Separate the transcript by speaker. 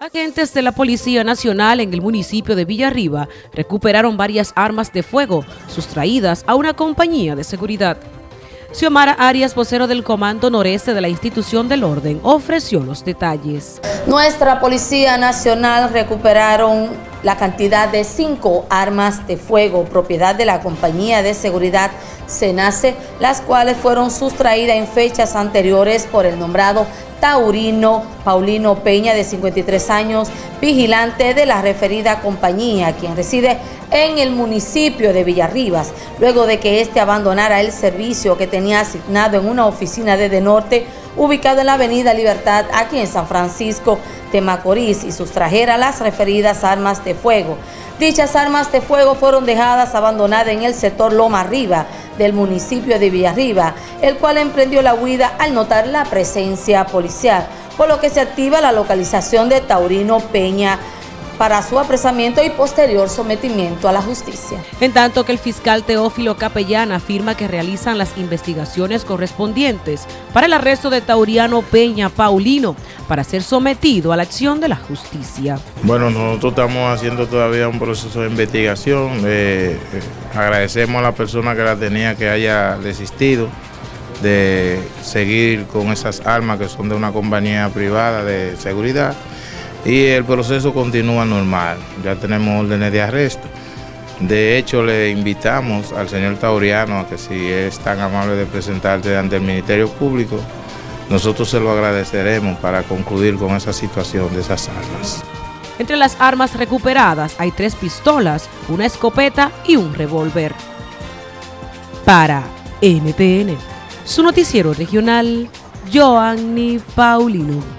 Speaker 1: Agentes de la Policía Nacional en el municipio de Villarriba recuperaron varias armas de fuego sustraídas a una compañía de seguridad. Xiomara Arias, vocero del Comando Noreste de la Institución del Orden, ofreció los detalles.
Speaker 2: Nuestra Policía Nacional recuperaron la cantidad de cinco armas de fuego, propiedad de la compañía de seguridad Senace, las cuales fueron sustraídas en fechas anteriores por el nombrado Taurino Paulino Peña, de 53 años, vigilante de la referida compañía, quien reside en el municipio de Villarribas, luego de que éste abandonara el servicio que tenía asignado en una oficina de De Norte, ubicado en la avenida Libertad, aquí en San Francisco de Macorís, y sustrajera las referidas armas de fuego. Dichas armas de fuego fueron dejadas abandonadas en el sector Loma Arriba del municipio de Villarriba, el cual emprendió la huida al notar la presencia policial, por lo que se activa la localización de Taurino Peña para su apresamiento y posterior sometimiento a la justicia.
Speaker 1: En tanto que el fiscal Teófilo Capellán afirma que realizan las investigaciones correspondientes para el arresto de Tauriano Peña Paulino para ser sometido a la acción de la justicia.
Speaker 3: Bueno, nosotros estamos haciendo todavía un proceso de investigación. Eh, eh, agradecemos a la persona que la tenía que haya desistido de seguir con esas armas que son de una compañía privada de seguridad y el proceso continúa normal. Ya tenemos órdenes de arresto. De hecho, le invitamos al señor Tauriano a que si es tan amable de presentarse ante el Ministerio Público, nosotros se lo agradeceremos para concluir con esa situación de esas armas.
Speaker 1: Entre las armas recuperadas hay tres pistolas, una escopeta y un revólver. Para NTN, su noticiero regional, Joanny Paulino.